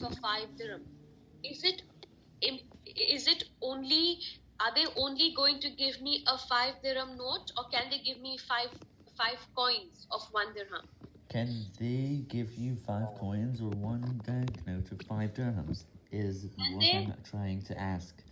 for 5 dirham. Is it is it only are they only going to give me a 5 dirham note or can they give me 5 5 coins of 1 dirham? Can they give you 5 coins or one banknote of 5 dirhams is what I'm trying to ask.